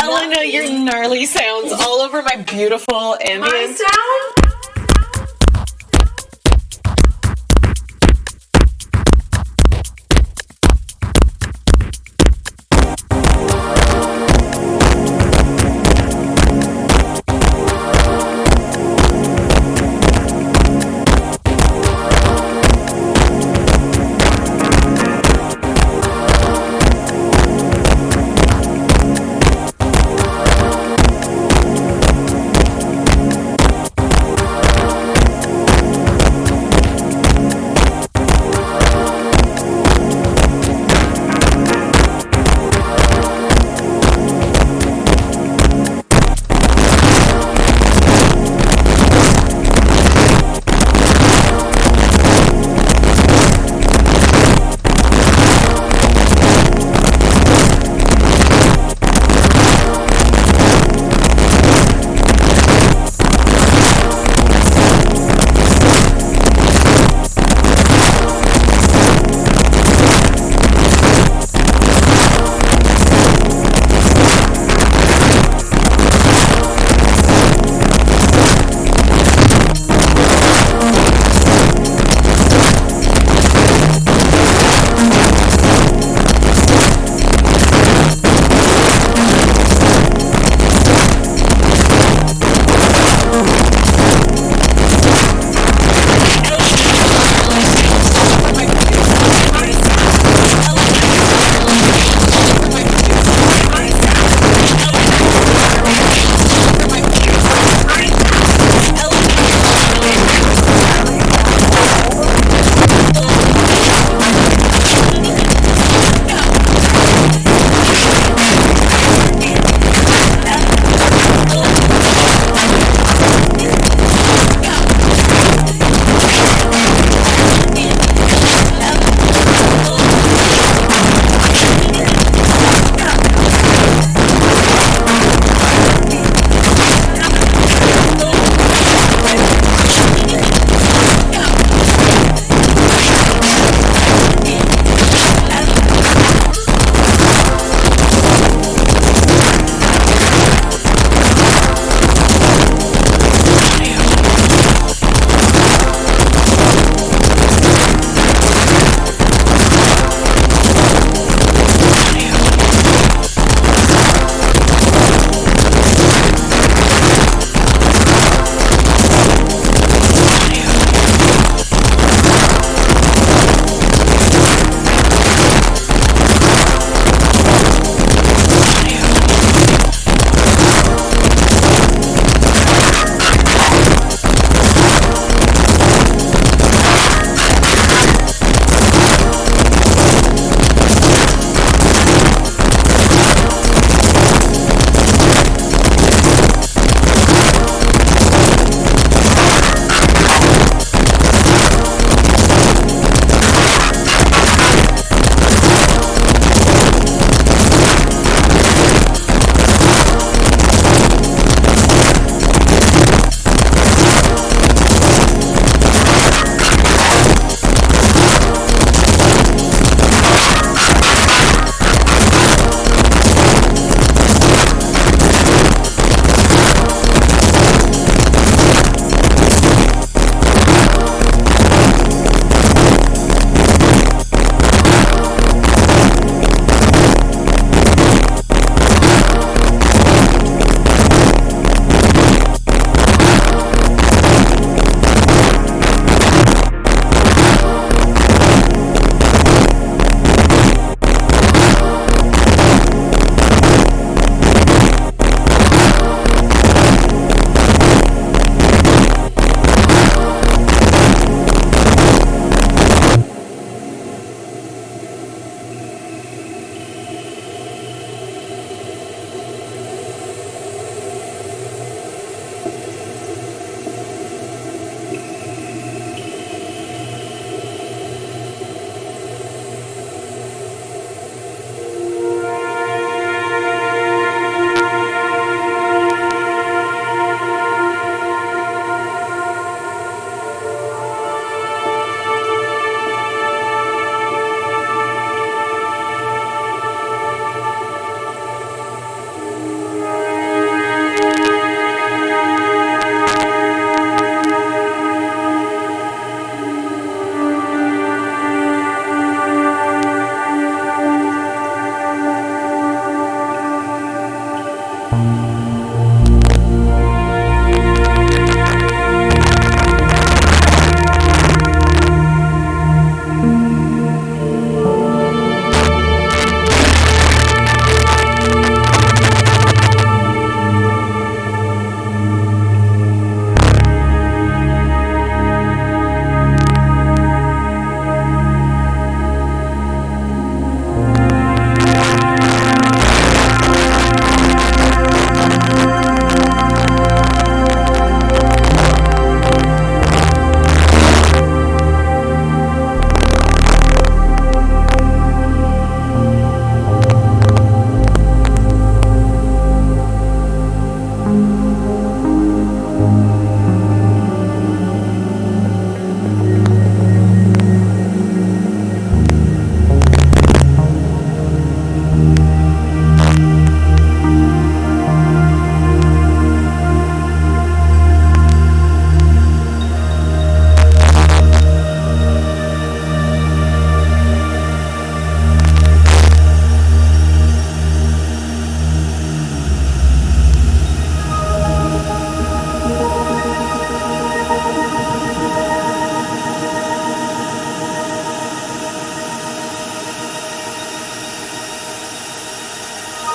Elena, your gnarly sounds all over my beautiful My ambient. sound?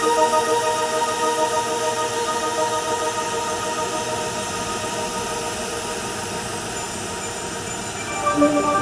Thank you.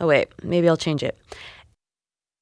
Oh, wait. Maybe I'll change it.